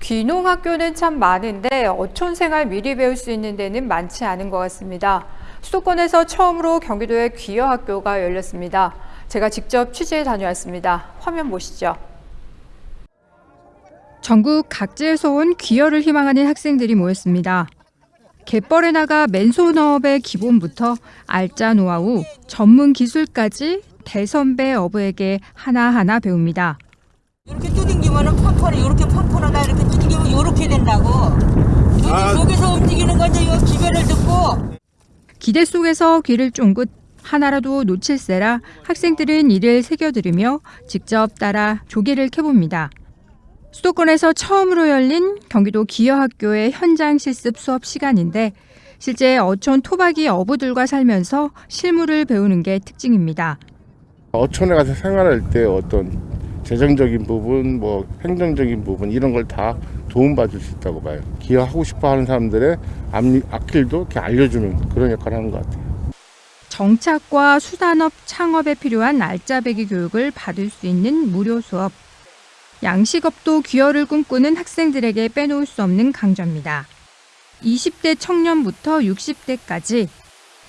귀농학교는 참 많은데 어촌 생활 미리 배울 수 있는 데는 많지 않은 것 같습니다. 수도권에서 처음으로 경기도에 귀여학교가 열렸습니다. 제가 직접 취재에 다녀왔습니다. 화면 보시죠. 전국 각지에서 온 귀여를 희망하는 학생들이 모였습니다. 갯벌에 나가 맨손어업의 기본부터 알짜 노하우, 전문 기술까지 대선배 어부에게 하나하나 배웁니다. 펀펀이 이렇게 펀펀하다 이렇게 두둥기면 이렇게 된다고. 여기 아. 움직이는 건지 이 기별을 듣고 기대 속에서 귀를 쫑긋 하나라도 놓칠세라 학생들은 이를 새겨들으며 직접 따라 조개를 캐봅니다. 수도권에서 처음으로 열린 경기도 기여학교의 현장 실습 수업 시간인데 실제 어촌 토박이 어부들과 살면서 실무를 배우는 게 특징입니다. 어촌에 가서 생활할 때 어떤 재정적인 부분, 뭐 행정적인 부분 이런 걸 다 도움받을 수 있다고 봐요. 기여하고 싶어 하는 사람들의 앞니- 앞길도 이렇게 알려주는 그런 역할을 하는 것 같아요. 정착과 수산업 창업에 필요한 알짜배기 교육을 받을 수 있는 무료 수업. 양식업도 귀여를 꿈꾸는 학생들에게 빼놓을 수 없는 강좌입니다. 20대 청년부터 60대까지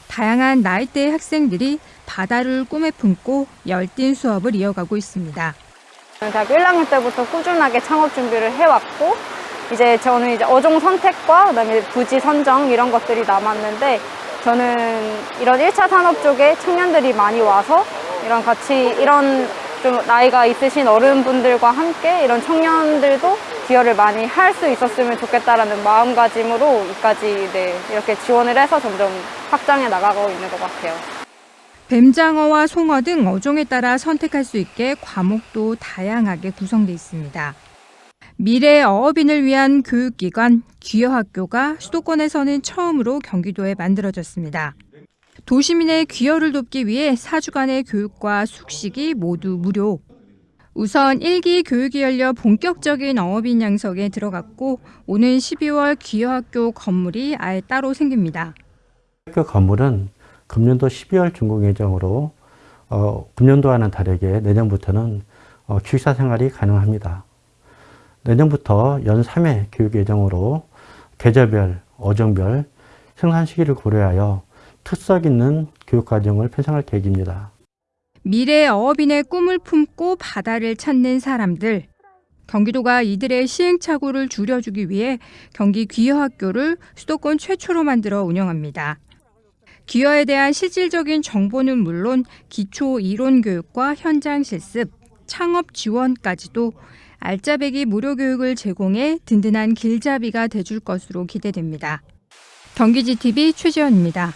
다양한 나이대의 학생들이 바다를 꿈에 품고 열띤 수업을 이어가고 있습니다. 대학교 1학년 때부터 꾸준하게 창업 준비를 해왔고 이제 저는 이제 어종 선택과 그다음에 부지 선정 이런 것들이 남았는데 저는 이런 1차 산업 쪽에 청년들이 많이 와서 이런 같이 이런 좀 나이가 있으신 어른분들과 함께 이런 청년들도 기여를 많이 할 수 있었으면 좋겠다라는 마음가짐으로 이까지 네, 이렇게 지원을 해서 점점 확장해 나가고 있는 것 같아요. 뱀장어와 송어 등 어종에 따라 선택할 수 있게 과목도 다양하게 구성되어 있습니다. 미래 어업인을 위한 교육기관 귀여학교가 수도권에서는 처음으로 경기도에 만들어졌습니다. 도시민의 귀여를 돕기 위해 4주간의 교육과 숙식이 모두 무료. 우선 1기 교육이 열려 본격적인 어업인 양성에 들어갔고 오는 12월 귀여학교 건물이 아예 따로 생깁니다. 학교 건물은 금년도 12월 준공 예정으로 어, 금년도와는 다르게 내년부터는 어, 기숙사 생활이 가능합니다. 내년부터 연 3회 교육 예정으로 계절별, 어종별 생산 시기를 고려하여 특색 있는 교육과정을 편성할 계획입니다. 미래 어업인의 꿈을 품고 바다를 찾는 사람들. 경기도가 이들의 시행착오를 줄여주기 위해 경기 귀여학교를 수도권 최초로 만들어 운영합니다. 귀여에 대한 실질적인 정보는 물론 기초 이론 교육과 현장 실습, 창업 지원까지도 알짜배기 무료 교육을 제공해 든든한 길잡이가 돼줄 것으로 기대됩니다. 경기지TV 최지연입니다.